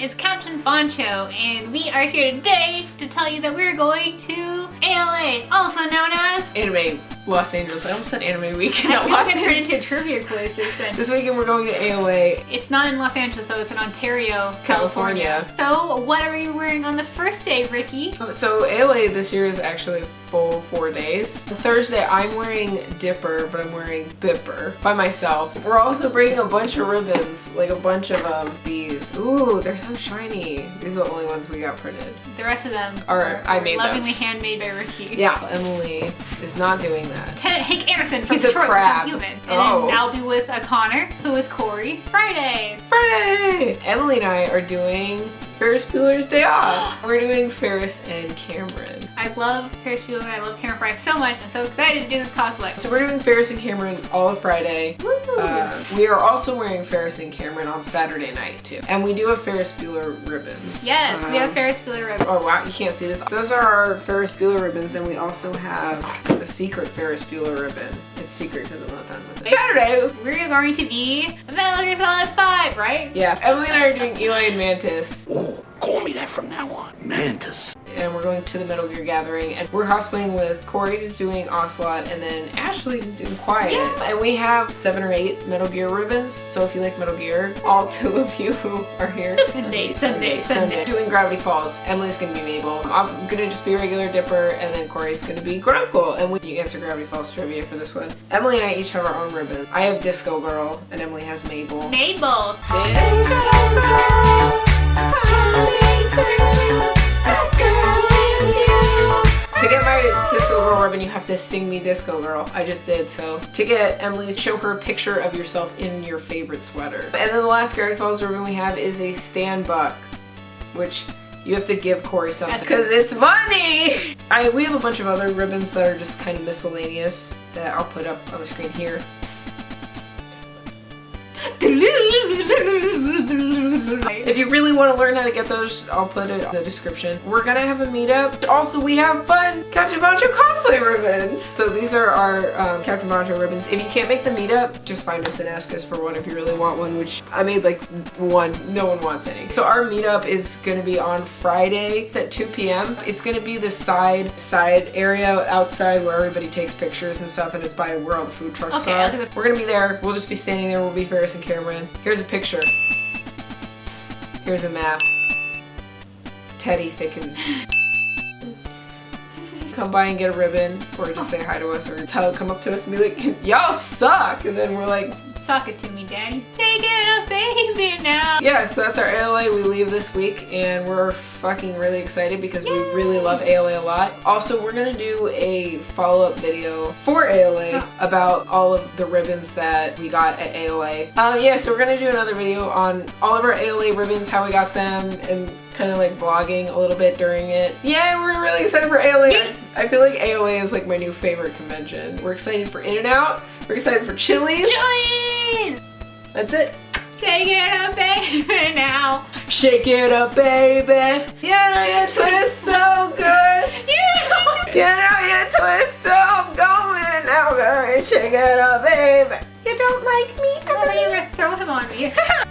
it's Captain Boncho, and we are here today to tell you that we're going to ALA, also known as Anime Los Angeles. I almost said Anime Weekend I feel Los like it turned into a trivia quiz just then. This weekend we're going to ALA. It's not in Los Angeles, though. It's in Ontario, California. California. So, what are you wearing on the first day, Ricky? So ALA this year is actually full four days. Thursday I'm wearing Dipper, but I'm wearing Bipper by myself. We're also bringing a bunch of ribbons, like a bunch of um these. Ooh, they're so shiny. These are the only ones we got printed. The rest of them Are- are, I made them. lovingly handmade by Yeah, Emily is not doing that. Lieutenant Hank Anderson from He's a Detroit crab. Become Human. And Oh. then I'll be with a Connor, who is Corey. Friday. Friday! Emily and I are doing Ferris Bueller's Day Off. We're doing Ferris and Cameron. I love Ferris Bueller. I love Cameron Fry so much. I'm so excited to do this cosplay. So we're doing Ferris and Cameron all of Friday. Woo! Uh, we are also wearing Ferris and Cameron on Saturday night too. And we do have Ferris Bueller ribbons. yes, we have Um, Ferris Bueller ribbon. Oh wow, you can't see this. Those are our Ferris Bueller ribbons and we also have a secret Ferris Bueller ribbon. It's secret because I'm not done with it. Saturday! We're going to be Metal Gear Solid 5, right? Yeah, Emily and I are doing Eli and Mantis. Oh, call me that from now on. Mantis. And we're going to the Metal Gear Gathering, and we're cosplaying with Corey, who's doing Ocelot, and then Ashley, who's doing Quiet. Yeah. And we have seven or eight Metal Gear ribbons, so if you like Metal Gear, all two of you who are here. Sunday, Sunday, Sunday. Doing Gravity Falls. Emily's gonna be Mabel. I'm gonna just be regular Dipper, and then Corey's gonna be Grunkle. And we you answer Gravity Falls trivia for this one. Emily and I each have our own ribbon. I have Disco Girl, and Emily has Mabel. Mabel. Ribbon, you have to sing me Disco Girl. I just did, so. To get Emily, show her a picture of yourself in your favorite sweater. And then the last Gravity Falls ribbon we have is a Stan Buck, which you have to give Corey something because it's money! I, we have a bunch of other ribbons that are just kind of miscellaneous that I'll put up on the screen here. If you really want to learn how to get those, I'll put it in the description. We're gonna have a meetup. Also, we have fun Captain Boncho cosplay ribbons. So these are our um, Captain Boncho ribbons. If you can't make the meetup, just find us and ask us for one if you really want one, which I made like one. No one wants any. So our meetup is gonna be on Friday at 2 p.m. It's gonna be the side side area outside where everybody takes pictures and stuff, and it's by where all the food trucks Okay, are. I'll do it. We're gonna be there. We'll just be standing there. We'll be Ferris and Cameron. Here's a picture. Here's a map. Teddy thickens. Come by and get a ribbon, or just say hi to us, or tell, come up to us and be like, y'all suck! And then we're like, Suck it to me, Daddy. Take it up, baby, now. yeah, so that's our ALA. We leave this week, and we're fucking really excited because we really love ALA a lot. Also, we're gonna do a follow-up video for ALA Oh. about all of the ribbons that we got at ALA. Uh, yeah, so we're gonna do another video on all of our ALA ribbons, how we got them, and kind of like vlogging a little bit during it. Yeah, we're really excited for ALA. I feel like ALA is like my new favorite convention. We're excited for In-N-Out. We're excited for Chili's. Join! That's it. Take it up, baby, now. Shake it up, baby. You know your twist so good. Yeah. You know your twist so going. Now go and shake it up, baby. You don't like me? I thought you were gonna throw him on me.